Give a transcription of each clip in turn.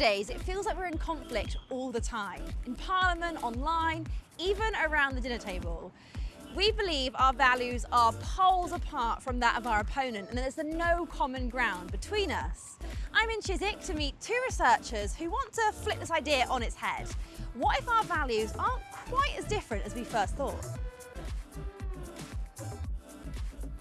Nowadays, it feels like we're in conflict all the time, in Parliament, online, even around the dinner table. We believe our values are poles apart from that of our opponent and there's no common ground between us. I'm in Chiswick to meet two researchers who want to flip this idea on its head. What if our values aren't quite as different as we first thought?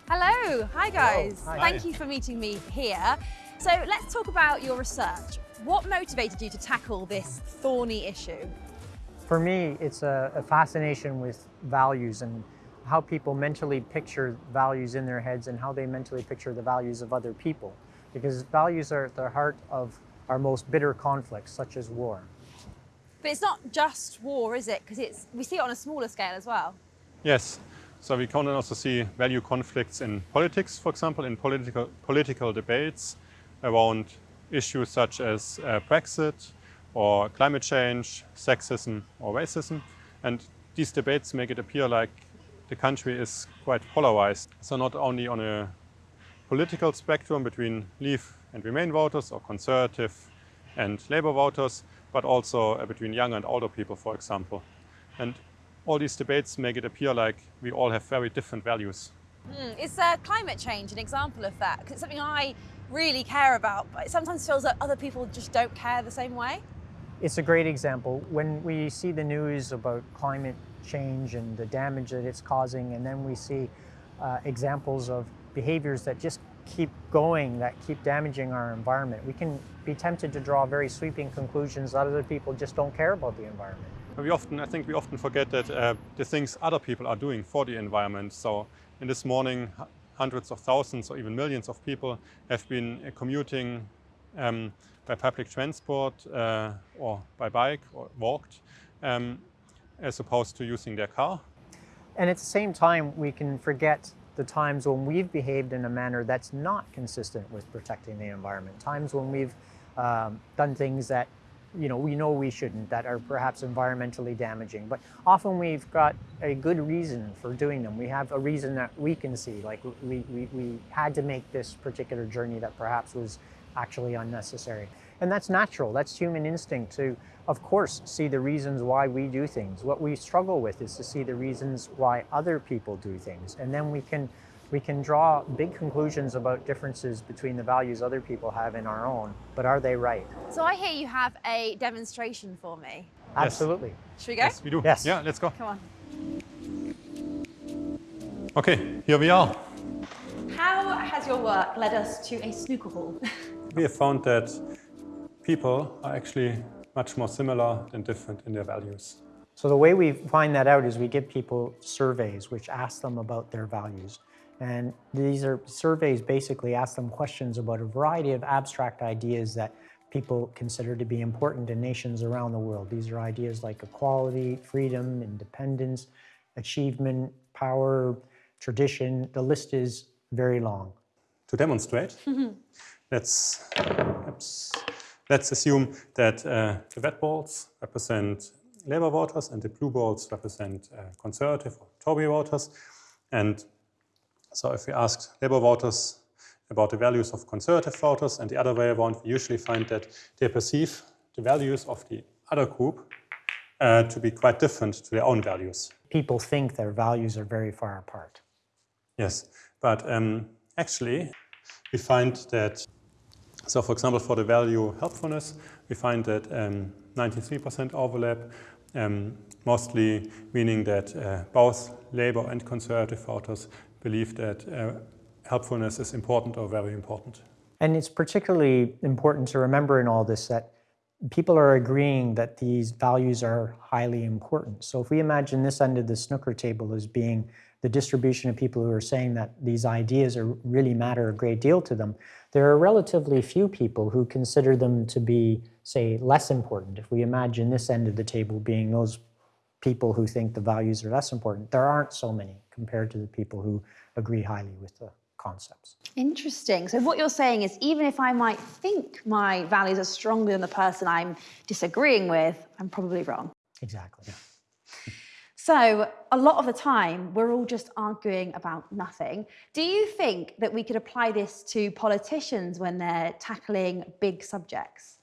Hello, hi guys. Hello. Hi. Thank you for meeting me here. So let's talk about your research. What motivated you to tackle this thorny issue? For me, it's a, a, fascination with values and how people mentally picture values in their heads and how they mentally picture the values of other people. Because values are at the heart of our most bitter conflicts, such as war. But it's not just war, is it? Because it's we see it on a smaller scale as well. Yes. So we can also see value conflicts in politics, for example, in political, political debates around issues such as uh, Brexit or climate change, sexism or racism. And these debates make it appear like the country is quite polarized. So not only on a political spectrum between Leave and Remain voters or Conservative and Labour voters, but also uh, between young and older people, for example. And all these debates make it appear like we all have very different values. Mm, is uh, climate change an example of that? Because something I really care about, but it sometimes feels that other people just don't care the same way. It's a great example. When we see the news about climate change and the damage that it's causing, and then we see uh, examples of behaviors that just keep going, that keep damaging our environment, we can be tempted to draw very sweeping conclusions that other people just don't care about the environment. We often, I think we often forget that uh, the things other people are doing for the environment. So in this morning, hundreds of thousands or even millions of people have been uh, commuting um, by public transport uh, or by bike or walked um, as opposed to using their car. And at the same time, we can forget the times when we've behaved in a manner that's not consistent with protecting the environment, times when we've um, done things that you know, we know we shouldn't, that are perhaps environmentally damaging. But often we've got a good reason for doing them. We have a reason that we can see, like we, we, we had to make this particular journey that perhaps was actually unnecessary. And that's natural, that's human instinct to, of course, see the reasons why we do things. What we struggle with is to see the reasons why other people do things. And then we can we can draw big conclusions about differences between the values other people have in our own, but are they right? So I hear you have a demonstration for me. Yes. Absolutely. Should we go? Yes, we do. Yes. Yeah, let's go. Come on. Okay, here we are. How has your work led us to a snooker hall? we have found that people are actually much more similar than different in their values. So the way we find that out is we give people surveys which ask them about their values. And these are surveys basically ask them questions about a variety of abstract ideas that people consider to be important in nations around the world. These are ideas like equality, freedom, independence, achievement, power, tradition. The list is very long. To demonstrate, let's, let's assume that uh, the red balls represent Labour voters and the blue balls represent uh, Conservative or Tory voters. And so if we ask Labour voters about the values of Conservative voters and the other way around, we usually find that they perceive the values of the other group uh, to be quite different to their own values. People think their values are very far apart. Yes, but um, actually we find that, so for example, for the value helpfulness, we find that 93% um, overlap, um, mostly meaning that uh, both Labour and Conservative voters believe that uh, helpfulness is important or very important. And it's particularly important to remember in all this that people are agreeing that these values are highly important. So if we imagine this end of the snooker table as being the distribution of people who are saying that these ideas are, really matter a great deal to them, there are relatively few people who consider them to be, say, less important. If we imagine this end of the table being those people who think the values are less important. There aren't so many compared to the people who agree highly with the concepts. Interesting. So what you're saying is even if I might think my values are stronger than the person I'm disagreeing with, I'm probably wrong. Exactly. Yeah. So a lot of the time, we're all just arguing about nothing. Do you think that we could apply this to politicians when they're tackling big subjects?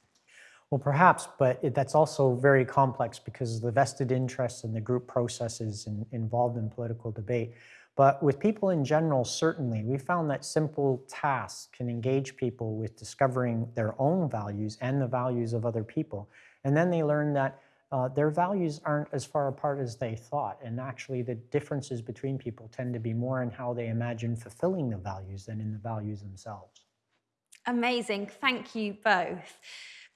Well, perhaps, but it, that's also very complex because of the vested interests and the group processes in, involved in political debate. But with people in general, certainly, we found that simple tasks can engage people with discovering their own values and the values of other people. And then they learn that uh, their values aren't as far apart as they thought. And actually, the differences between people tend to be more in how they imagine fulfilling the values than in the values themselves. Amazing. Thank you both.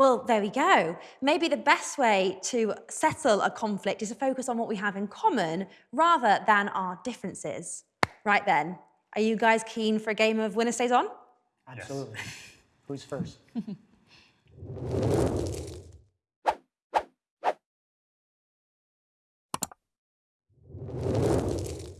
Well, there we go. Maybe the best way to settle a conflict is to focus on what we have in common rather than our differences. Right then, are you guys keen for a game of winner stays on? Absolutely. Who's first?